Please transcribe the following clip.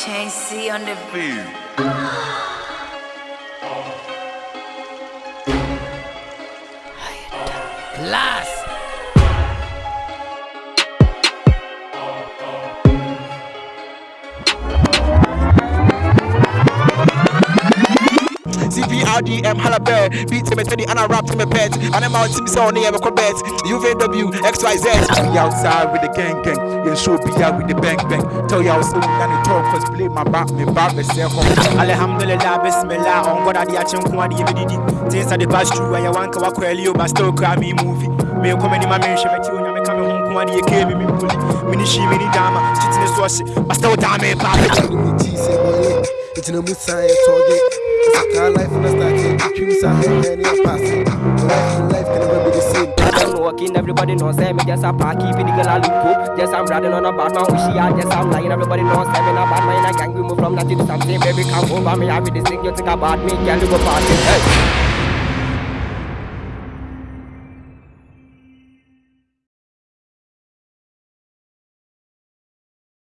Chain C on the beat. Class. CPRDM Halaber, beat to me 20 and I rap to me pet. And I'm out to me so near my bet. UVW, XYZ. We outside with the gang gang. Yeah, show be out with the bang bang. Tell y'all so and the talk, cause play my back, me back, me self. Oh. Alhamdulillah, bismillah, on God adi achen kwa di yebidi. Things are the past true, and you want to walk well, you but still cry me movie. Me come any my mention, me tune, me come home, kwa di yeke me me bully. Mini she, mini dama, shit in the sauce, but still damn it, papa. It's no musa and target. It's a life and I start to choose a hand and a passing. Everybody knows I'm just a park, keeping the girl I look up. Yes, I'm riding on a bad man, wish she had, yes, I'm lying, everybody knows I'm in a bad man, in a gang, we move from nothing to something, baby, come over me, I be this thing, you think about me, girl, you go party, hey.